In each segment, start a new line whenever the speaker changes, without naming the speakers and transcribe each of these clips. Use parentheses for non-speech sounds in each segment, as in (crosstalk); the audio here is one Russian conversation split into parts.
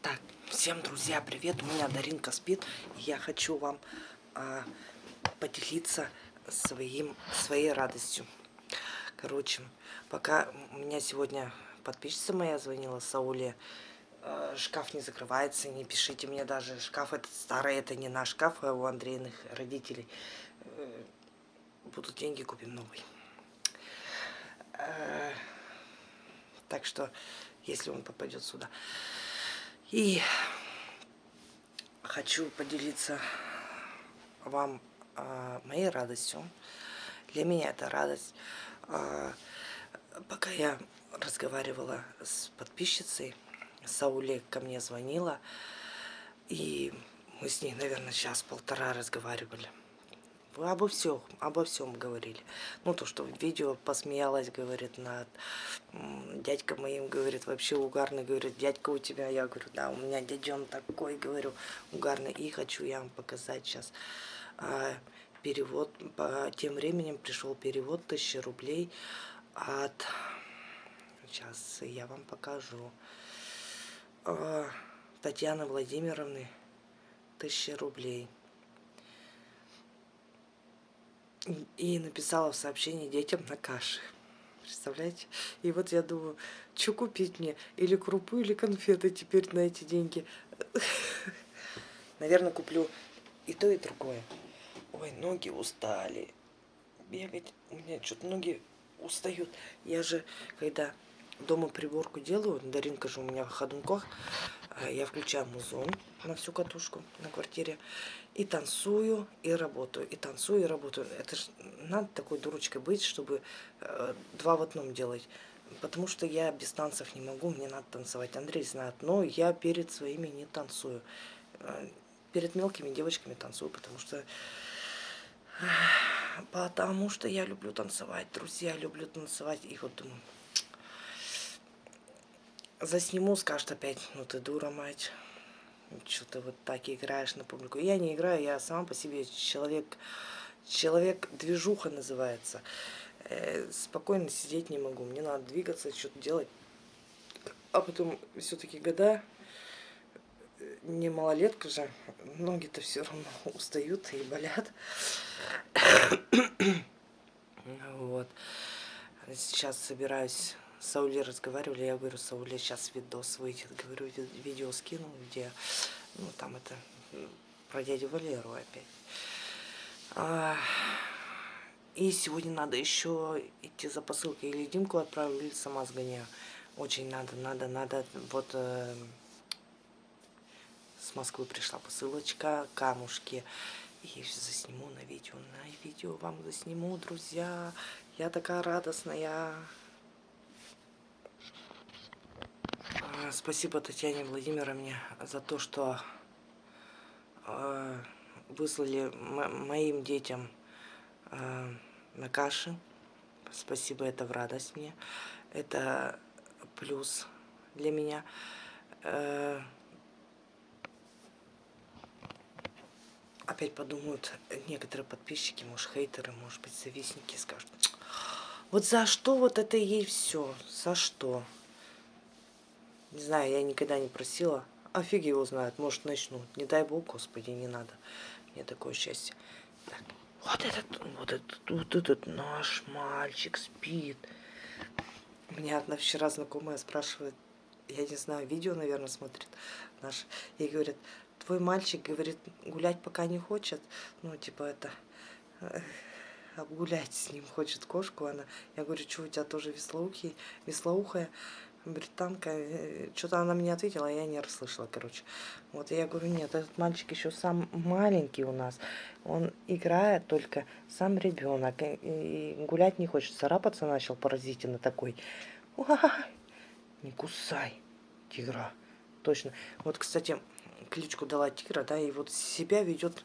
Так, всем, друзья, привет. У меня Даринка спит. Я хочу вам а, поделиться своим, своей радостью. Короче, пока у меня сегодня подписчица моя звонила, Сауле, э, шкаф не закрывается, не пишите мне даже, шкаф этот старый, это не наш шкаф, а у Андреиных родителей. Э, будут деньги, купим новый. Э, так что, если он попадет сюда. И хочу поделиться вам э, моей радостью. Для меня это радость. Э, пока я разговаривала с подписчицей, Сауле ко мне звонила, и мы с ней, наверное, час-полтора разговаривали обо всем, обо всем говорили. Ну, то, что в видео посмеялась, говорит, над дядька моим, говорит, вообще угарный, говорит, дядька у тебя, я говорю, да, у меня дяден такой, говорю, угарный, и хочу я вам показать сейчас а, перевод, по тем временем пришел перевод, тысячи рублей от, сейчас я вам покажу, а, Татьяны Владимировны, тысячи рублей и написала в сообщении детям на каше. Представляете? И вот я думаю, что купить мне? Или крупу, или конфеты теперь на эти деньги. Наверное, куплю и то, и другое. Ой, ноги устали. Бегать. У меня что-то ноги устают. Я же, когда дома приборку делаю, Даринка же у меня в ходунках, я включаю музон на всю катушку на квартире и танцую, и работаю, и танцую, и работаю. Это же надо такой дурочкой быть, чтобы э, два в одном делать. Потому что я без танцев не могу, мне надо танцевать. Андрей знает, но я перед своими не танцую. Э, перед мелкими девочками танцую, потому что... Потому что я люблю танцевать, друзья, люблю танцевать. И вот думаю, засниму, скажет опять, ну ты дура, мать что ты вот так играешь на публику. Я не играю, я сама по себе человек, человек движуха называется. Э, спокойно сидеть не могу, мне надо двигаться, что-то делать. А потом все-таки года, не малолетка же, ноги-то все равно (laughs) устают и болят. (coughs) Вот. Сейчас собираюсь с Саулей разговаривали, я говорю, Сауле сейчас видос выйдет, говорю, видео скину, где, ну, там это про дядю Валеру опять. А, и сегодня надо еще идти за посылкой, или Димку отправлю, или сама сгоняю. Очень надо, надо, надо, вот э, с Москвы пришла посылочка, камушки. И засниму на видео, на видео вам засниму, друзья. Я такая радостная. Спасибо Татьяне Владимировне за то, что э, выслали моим детям э, на каши. Спасибо, это в радость мне. Это плюс для меня. Э, опять подумают некоторые подписчики, может, хейтеры, может быть, завистники скажут. Вот за что вот это ей все? За что? Не знаю, я никогда не просила. А фиг его знает, может начнут. Не дай бог, господи, не надо. Мне такое счастье. Так, вот этот, вот этот, вот этот наш мальчик спит. Меня одна вчера знакомая спрашивает, я не знаю, видео, наверное, смотрит наш. И говорит, твой мальчик, говорит, гулять пока не хочет. Ну, типа это, э, обгулять с ним хочет кошку. Она, я говорю, что у тебя тоже веслоухий, веслоухая? Британка, э, что-то она мне ответила, а я не расслышала, короче. Вот я говорю, нет, этот мальчик еще сам маленький у нас, он играет только сам ребенок, и гулять не хочет, царапаться начал поразительно такой. Не кусай, тигра, точно. Вот, кстати, кличку дала тигра, да, и вот себя ведет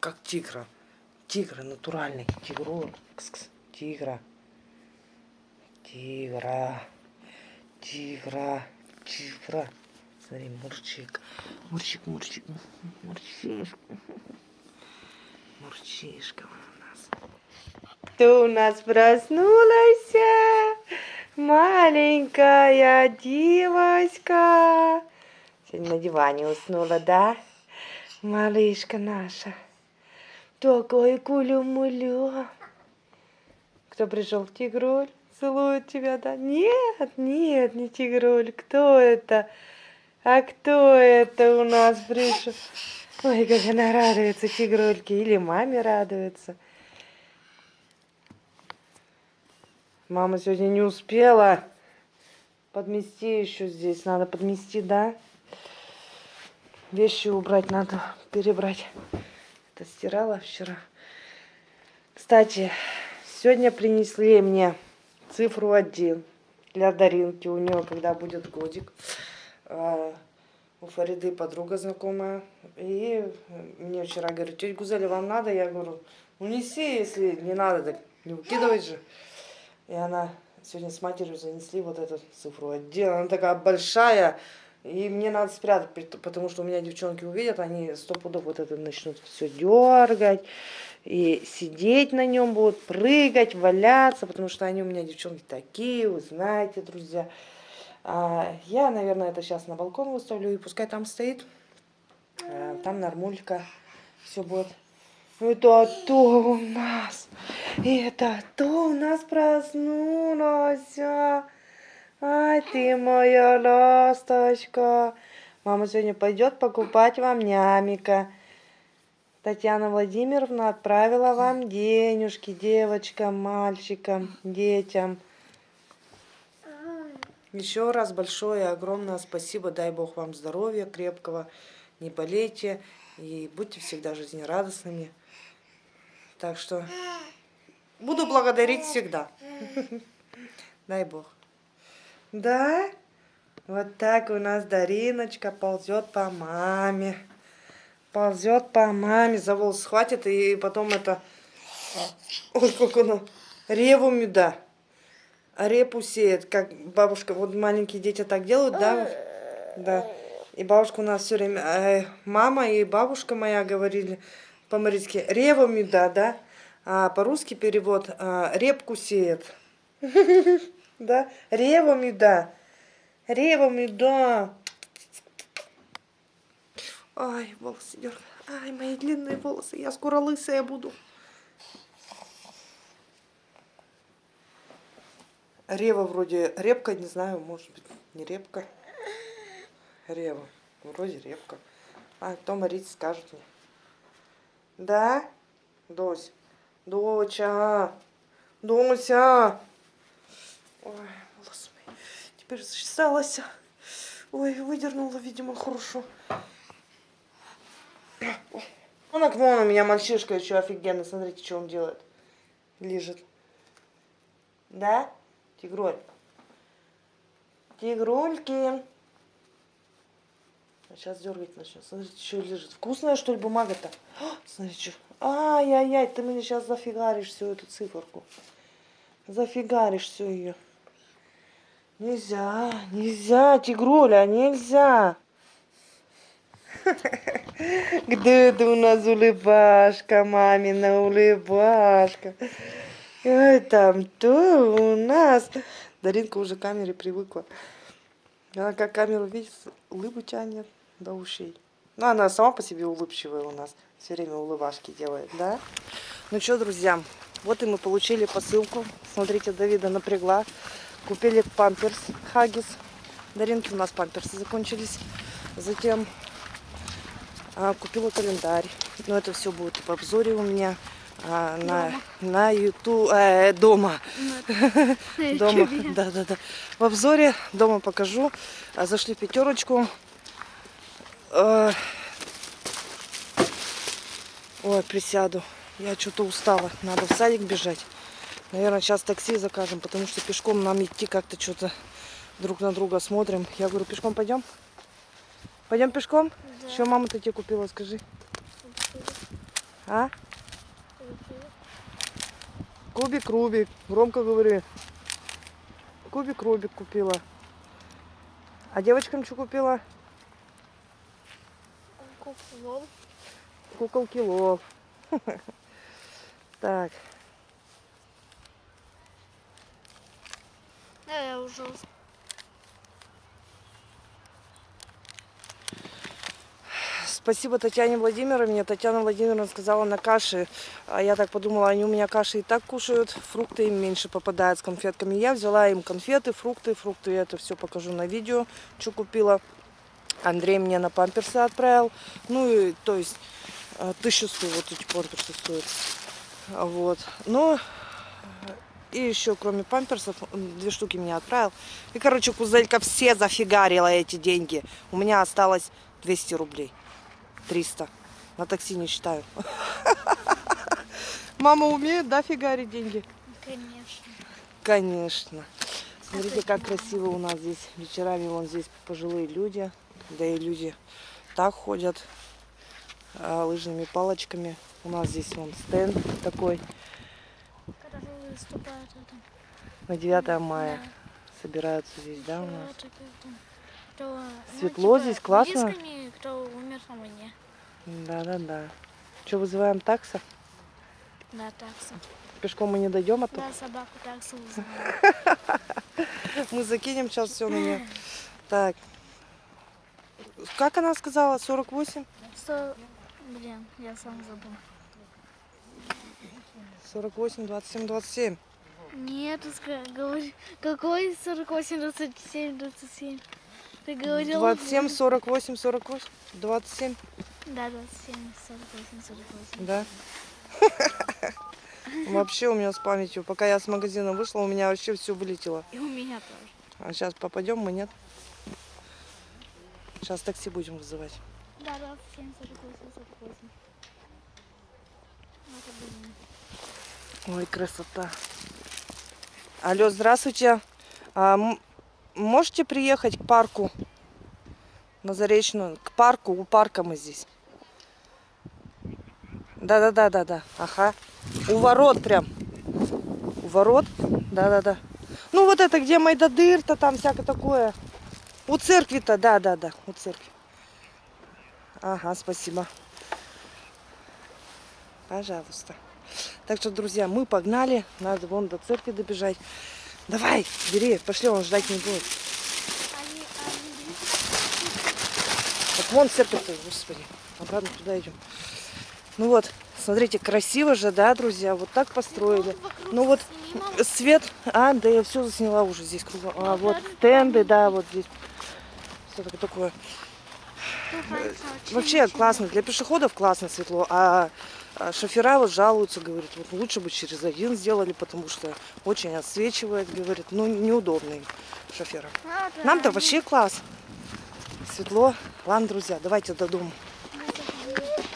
как тигра. Тигра натуральный, тигру, тигра, тигра. Тигра, тигра. Смотри, мурчик. Мурчик, мурчик. Мурчишка. Мурчишка у нас. Кто у нас проснулась? Маленькая девочка. Сегодня на диване уснула, да? Малышка наша. Такой кулю-мулю. Кто пришел? Тигруль? Целует тебя, да? Нет, нет, не Тигруль. Кто это? А кто это у нас пришел? Ой, как она радуется, Тигрульке. Или маме радуется. Мама сегодня не успела подмести еще здесь. Надо подмести, да? Вещи убрать надо, перебрать. Это стирала вчера. Кстати, сегодня принесли мне цифру один для Даринки. У нее, когда будет годик. А, у Фариды подруга знакомая. И мне вчера говорит, тетя Гузеля, вам надо? Я говорю, унеси, если не надо, так не выкидывай же. И она сегодня с матерью занесли вот эту цифру один. Она такая большая. И мне надо спрятать, потому что у меня девчонки увидят, они сто пудов вот это начнут все дергать. И сидеть на нем будут, прыгать, валяться, потому что они у меня девчонки такие, вы знаете, друзья. А, я, наверное, это сейчас на балкон выставлю, и пускай там стоит. А, там нормулька все будет. Это то у нас, это то у нас проснулась. Ай, ты моя ласточка. Мама сегодня пойдет покупать вам нямика. Татьяна Владимировна отправила вам денежки девочкам, мальчикам, детям. Еще раз большое огромное спасибо. Дай Бог вам здоровья крепкого. Не болейте и будьте всегда жизнерадостными. Так что буду благодарить всегда. (laughs) Дай Бог. Да? Вот так у нас Дариночка ползет по маме. Ползет по маме, за волос схватит и потом это... Ой, как она... Реву меда. Репу сеет, как бабушка, вот маленькие дети так делают, да? Да. И бабушка у нас все время, э, мама и бабушка моя говорили по-марийски, реву меда, да? А по-русски перевод, э, репку сеет. (laughs) Да? Ревами, да. Ревами, да. Ай, волосы дергают. Ай, мои длинные волосы. Я скоро лысая буду. Рева вроде репка, не знаю, может быть, не репка. Рева. Вроде репка. А кто Марить скажет мне. Да? Дось. Доча. Дося. Ой, волос мой. Теперь зачесалась. Ой, выдернула, видимо, хорошо. Он окно у меня мальчишка еще офигенно. Смотрите, что он делает. Лежит. Да? Тигроль. Тигрульки. Сейчас дергать начнет. Смотрите, что лежит. Вкусная, что ли, бумага-то? Смотрите, что. Ай-яй-яй, ты мне сейчас зафигаришь всю эту циферку. Зафигаришь всю ее. Нельзя, нельзя, тигруля, нельзя. (laughs) Где ты у нас улыбашка, мамина улыбашка? Ой, там то у нас. Даринка уже к камере привыкла. Она как камеру видит, улыбу тянет до ушей. Ну, она сама по себе улыбчивая у нас. Все время улыбашки делает, да? Ну что, друзья, вот и мы получили посылку. Смотрите, Давида напрягла. Купили памперс Хагис. Даринки у нас памперсы закончились. Затем купила календарь. Но это все будет в обзоре у меня а, на, на YouTube, э, дома. (laughs) На дома, да, да, да. В обзоре дома покажу. А, зашли в пятерочку. А, ой, присяду. Я что-то устала. Надо в садик бежать. Наверное, сейчас такси закажем, потому что пешком нам идти как-то что-то друг на друга смотрим. Я говорю, пешком пойдем? Пойдем пешком? Что мама-то тебе купила, скажи? А? Кубик Рубик. Громко говори. Кубик Рубик купила. А девочкам что купила? Куколки Куколки лов. Так.
Да, я уже
Спасибо Татьяне Владимировне. Татьяна Владимировна сказала на каши. А я так подумала, они у меня каши и так кушают. Фрукты им меньше попадают с конфетками. Я взяла им конфеты, фрукты. Фрукты я это все покажу на видео, что купила. Андрей мне на памперсы отправил. Ну и то есть э, тысячу стоит, вот эти памперсы стоят. Вот. Но и еще, кроме памперсов, две штуки мне отправил. И, короче, Кузелька все зафигарила эти деньги. У меня осталось 200 рублей. 300. На такси не считаю. (laughs) Мама умеет, да, фигарить деньги?
Конечно.
Конечно. Смотрите, как красиво у нас здесь. Вечерами вон здесь пожилые люди. Да и люди так ходят а, лыжными палочками. У нас здесь вон стенд такой. На 9 мая собираются здесь, да, у нас?
Кто, ну,
Светло
типа,
здесь, классно?
близкими, кто умер, а мы не.
Да-да-да. Что, вызываем такса?
Да, такса.
Пешком мы не дойдем, а то
Да, собаку таксу вызываем. (laughs)
мы закинем сейчас все на нее. Так. Как она сказала? 48?
Сто... Блин, я сам забыл.
48, 27, 27.
Нет, говори... Какой 48, 27, 27? Ты говорил...
27, 48, 48, 27.
Да, 27, 48, 48.
Да. (laughs) Вообще у меня с памятью. Пока я с магазина вышла, у меня вообще все вылетело.
И у меня тоже.
А сейчас попадем мы, нет? Сейчас такси будем вызывать.
Да, 27, 48, 48. Это блин.
Ой, красота. Алло, здравствуйте. А, можете приехать к парку? На Заречную. К парку. У парка мы здесь. Да-да-да-да-да. Ага. У ворот прям. У ворот? Да-да-да. Ну вот это, где Майдадыр-то, там всякое такое. У церкви-то, да-да-да, у церкви. Ага, спасибо. Пожалуйста. Так что, друзья, мы погнали. Надо вон до церкви добежать. Давай, бери, пошли, он ждать не будет.
Они, они
Вот вон церковь, господи. Обратно туда идем. Ну вот, смотрите, красиво же, да, друзья? Вот так построили. Ну вот свет, а, да я все засняла уже здесь кругом. А, вот стенды, да, вот здесь. Все такое. Вообще классно, для пешеходов классно светло, а шофера вот жалуются, говорят, вот лучше бы через один сделали, потому что очень отсвечивает, говорит, ну неудобно им, шоферам. Нам-то вообще класс. Светло. Ладно, друзья, давайте до дома.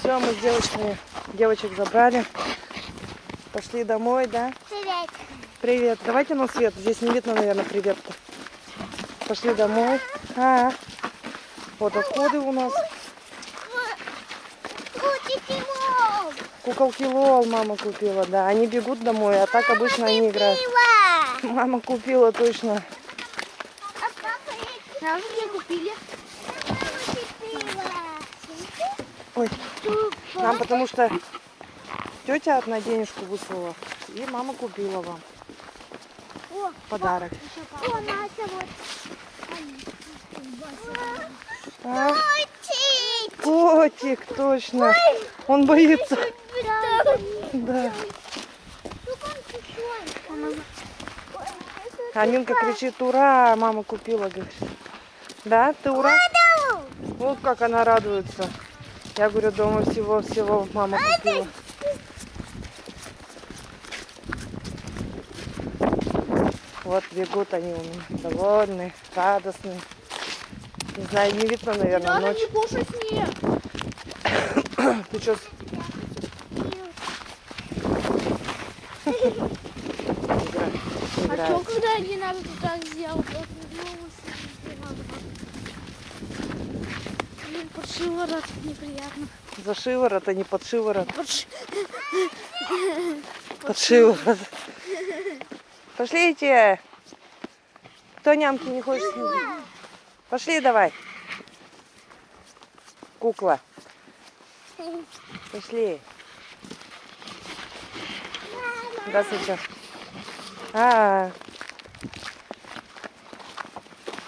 Все, мы с девочками, девочек забрали. Пошли домой, да?
Привет.
Привет. Давайте на свет. Здесь не видно, наверное, привет-то. Пошли домой. А, вот отходы у нас. Куколки Лол мама купила, да. Они бегут домой, а так обычно они играют. Мама купила точно.
Нам где купили?
Ой, нам потому что тетя одна денежку выслала. И мама купила вам
О,
подарок.
о, Настя, вот.
А? Котик, точно. Он боится. Да. Аминка кричит, ура, мама купила, говорит. Да, ты ура? Вот как она радуется. Я говорю, дома всего-всего мама купила. Вот бегут они у меня, довольные, радостные. Не знаю, не видно, наверное, ночь.
кушай снег. (coughs)
Ты что,
А что, когда не надо тут так сделать? Вот Блин, под шиворот неприятно.
за шиворот, а не под шиворот?
Под ши-
Под шиворот. Пошлите. Кто нямки не хочет снять? Пошли давай. Кукла. Пошли. Здравствуйте. А,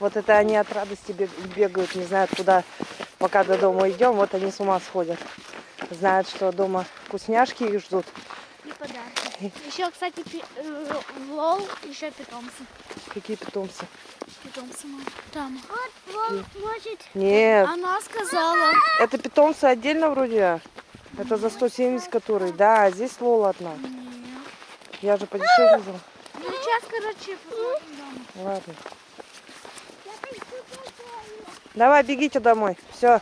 вот это они от радости бег- бегают, не знают, куда пока до дома идем, вот они с ума сходят. Знают, что дома вкусняшки их ждут.
И подарки. Еще, кстати, пи- э, в лол еще питомцы.
Какие питомцы?
Питомцы мам. Там. Вот лол может.
Нет,
Она сказала.
это питомцы отдельно вроде. Это за 170 который. Да, а здесь Лола одна.
Нет.
Я же подешевле взяла.
Ну, сейчас, короче, посмотрим дома.
Ладно. Давай, бегите домой. Все.